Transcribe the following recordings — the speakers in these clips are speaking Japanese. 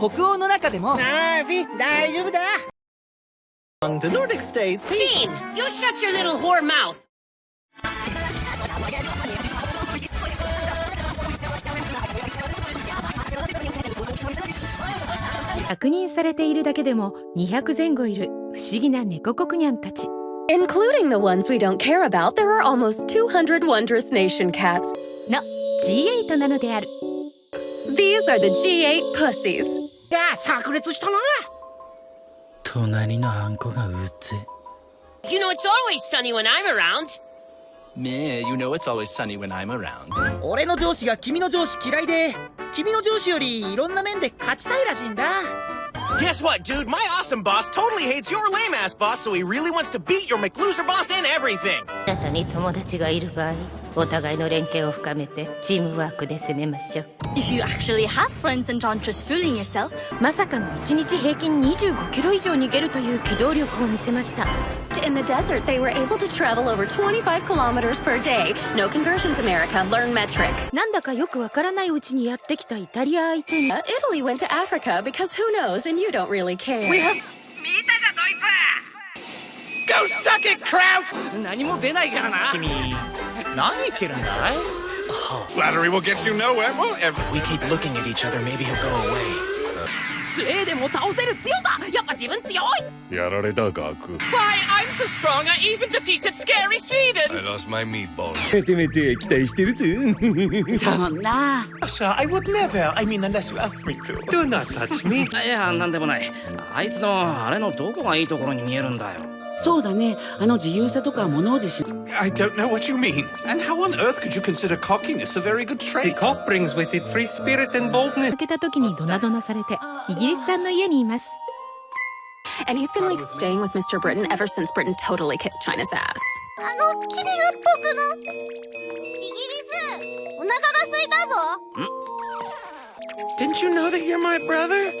北欧の中でもああフィ大丈夫だ Among the Nordic states, he... Fiend, you shut your little whore mouth! 確認されているだけでも200前後いる不思議な猫国ニャンたち Including the ones we don't care about, there are almost 200 wondrous nation cats. の G8 なのである These are the G8 pussies. いや炸裂したな隣のハンコがうぜ You know it's always sunny when I'm around. Meh, you know it's always sunny when I'm around. 俺の上司が君の上司嫌いで君の上司よりいろんな面で勝ちたいらしいんだ Guess what, dude? My awesome boss totally hates your lame ass boss, so he really wants to beat your McLoser boss in everything. あなたに友達がいる場合 お互いの連携を深めてチームワークで攻めましょう If you actually have friends and aren't just fooling yourself, まさかの1日平均25キロ以上逃げるという機動力を見せました In the desert, they were able to travel over 25 kilometers per day. No conversions, America. Learn metric. なんだかよくわからないうちにやってきたイタリア相手に Uh, Italy went to Africa because who knows, and you don't really care. We have. Go suck it, Kraut! 何も出ないからな君何言ってるんだい Flattery will get you nowhere. Well, if we keep looking at each other, maybe he'll go away. スウェーデンも倒せる強さやっぱ自分強いやられたガク Why, I'm so strong I even defeated scary Sweden! I lost my meatballs めてめて期待してるぜそんな Sir, I would never. I mean, unless you ask me to. Do not touch me いやなんでもないあいつのあれのどこがいいところに見えるんだよそうだねあの自由さとか物おじし I don't know what you mean And how on earth could you consider cockiness a very good trait? cock brings with it free spirit and boldness 抜けた時にドナドナされてイギリスさんの家にいます And he's been like staying with Mr. Britain ever since Britain totally kicked China's ass. あの君が僕のイギリスお腹が空いたぞ Didn't you know that you're my brother?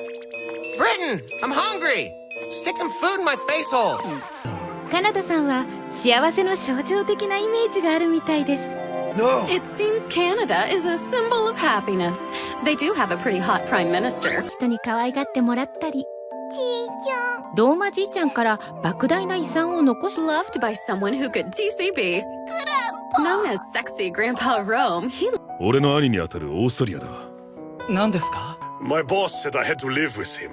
Britain, I'm hungry. Stick some food in my face hole. カナダさんは幸せの象徴的なイメージがあるみたいです No. It seems Canada is a symbol of happiness. They do have a pretty hot prime minister. 人に可愛がってもらったりちいちゃんローマじいちゃんから莫大な遺産を残し Loved by someone who could TCB. Known as sexy Grandpa Rome, he 俺の兄にあたるオーストリアだ何ですか My boss said I had to live with him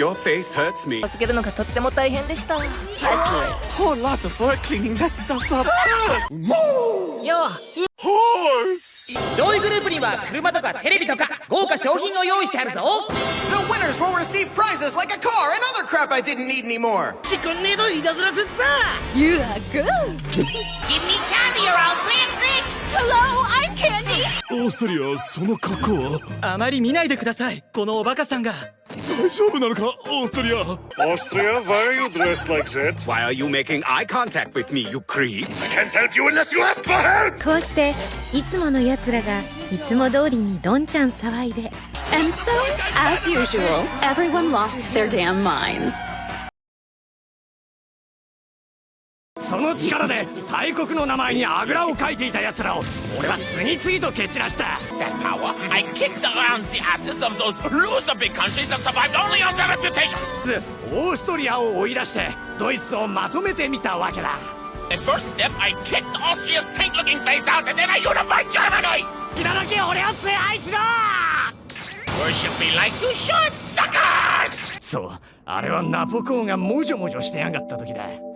Your face hurts me. 助けるのがとっても大変でしたよ Oh, lots of work cleaning that stuff up. 上位グループには車とかテレビとか豪華商品を用意してあるぞ The winners will receive prizes like a car and other crap I didn't need anymore. しくんねえといたずらすっさ You are good. Give me candy or I'll a trick! Hello, I'm Candy. オーストリアその格好はあまり見ないでくださいこのおバカさんが大丈夫なのかオーストリアオーストリア Why are you dressed like that? Why are you making eye contact with me, you creep? I can't help you unless you ask for help! こうしていつもの奴らがいつも通りにどんちゃん騒いで And so, as usual, everyone lost their damn minds. その力で大国の名前にあぐらをかいていたやらを俺は次々と蹴散らした。オーストリアを追い出してドイツをまとめてみたわけだ。そう、あれはナポコがもじょもじょしてやがった時だ。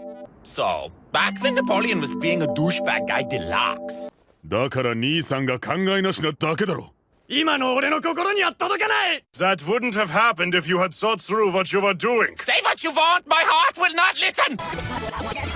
So, back then Napoleon was being a douchebag guy deluxe. だから兄さんが考えなしなだけだろ今の俺の心には届かない That wouldn't have happened if you had thought through what you were doing Say what you want, my heart will not listen!